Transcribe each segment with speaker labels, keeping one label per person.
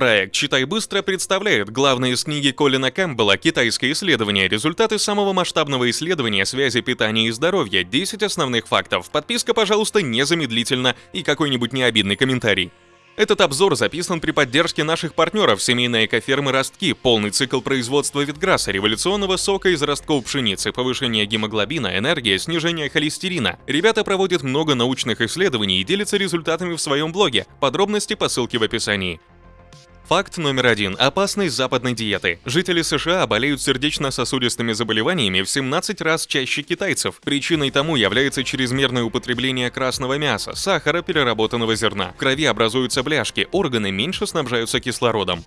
Speaker 1: Проект «Читай быстро» представляет главное из книги Колина Кэмпбелла «Китайское исследование. Результаты самого масштабного исследования связи питания и здоровья. 10 основных фактов». Подписка, пожалуйста, незамедлительно и какой-нибудь необидный комментарий. Этот обзор записан при поддержке наших партнеров семейной экофермы «Ростки», полный цикл производства Витграсса, революционного сока из ростков пшеницы, повышение гемоглобина, энергия, снижение холестерина. Ребята проводят много научных исследований и делятся результатами в своем блоге. Подробности по ссылке в описании. Факт номер один. Опасность западной диеты. Жители США болеют сердечно-сосудистыми заболеваниями в 17 раз чаще китайцев. Причиной тому является чрезмерное употребление красного мяса, сахара, переработанного зерна. В крови образуются бляшки, органы меньше снабжаются кислородом.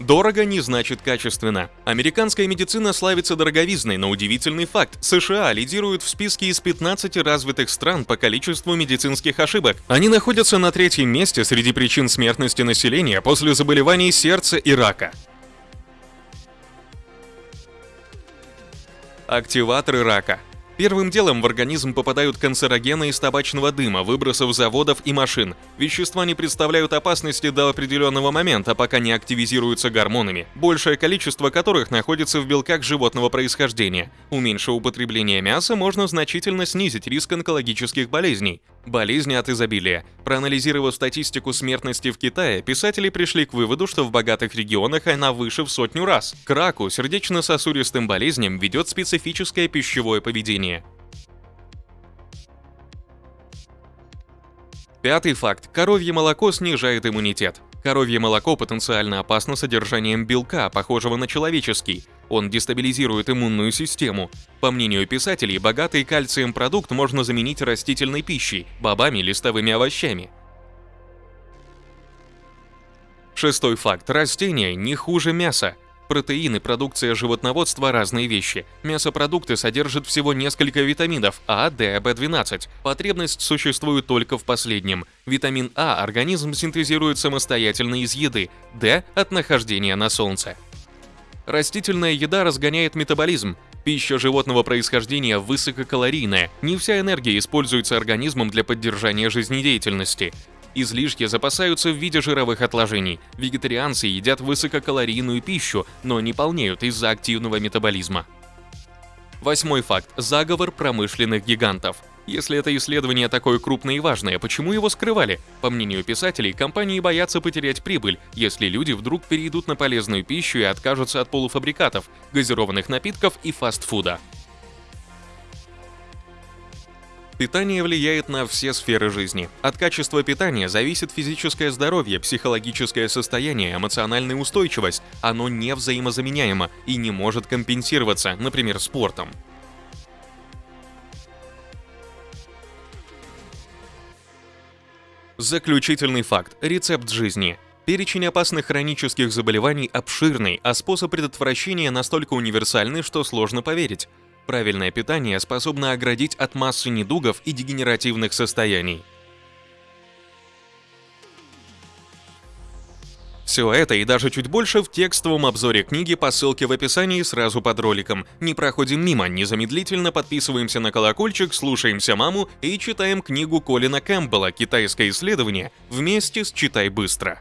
Speaker 1: Дорого не значит качественно. Американская медицина славится дороговизной, но удивительный факт. США лидируют в списке из 15 развитых стран по количеству медицинских ошибок. Они находятся на третьем месте среди причин смертности населения после заболеваний сердца и рака. Активаторы рака – Первым делом в организм попадают канцерогены из табачного дыма, выбросов заводов и машин. Вещества не представляют опасности до определенного момента, пока не активизируются гормонами, большее количество которых находится в белках животного происхождения. Уменьшив употребление мяса, можно значительно снизить риск онкологических болезней. Болезни от изобилия. Проанализировав статистику смертности в Китае, писатели пришли к выводу, что в богатых регионах она выше в сотню раз. К раку, сердечно-сосудистым болезням ведет специфическое пищевое поведение. Пятый факт. Коровье молоко снижает иммунитет. Коровье молоко потенциально опасно содержанием белка, похожего на человеческий. Он дестабилизирует иммунную систему. По мнению писателей, богатый кальцием продукт можно заменить растительной пищей, бобами, листовыми овощами. Шестой факт. Растения не хуже мяса. Протеины, продукция животноводства – разные вещи. Мясопродукты содержат всего несколько витаминов А, Д, В12. Потребность существует только в последнем. Витамин А организм синтезирует самостоятельно из еды, Д – от нахождения на солнце. Растительная еда разгоняет метаболизм. Пища животного происхождения высококалорийная. Не вся энергия используется организмом для поддержания жизнедеятельности. Излишки запасаются в виде жировых отложений. Вегетарианцы едят высококалорийную пищу, но не полнеют из-за активного метаболизма. Восьмой факт. Заговор промышленных гигантов. Если это исследование такое крупное и важное, почему его скрывали? По мнению писателей, компании боятся потерять прибыль, если люди вдруг перейдут на полезную пищу и откажутся от полуфабрикатов, газированных напитков и фастфуда. Питание влияет на все сферы жизни. От качества питания зависит физическое здоровье, психологическое состояние, эмоциональная устойчивость. Оно не взаимозаменяемо и не может компенсироваться, например, спортом. Заключительный факт. Рецепт жизни. Перечень опасных хронических заболеваний обширный, а способ предотвращения настолько универсальный, что сложно поверить. Правильное питание способно оградить от массы недугов и дегенеративных состояний. Все это и даже чуть больше в текстовом обзоре книги по ссылке в описании сразу под роликом. Не проходим мимо, незамедлительно подписываемся на колокольчик, слушаемся маму и читаем книгу Колина Кэмпбелла «Китайское исследование» вместе с «Читай быстро».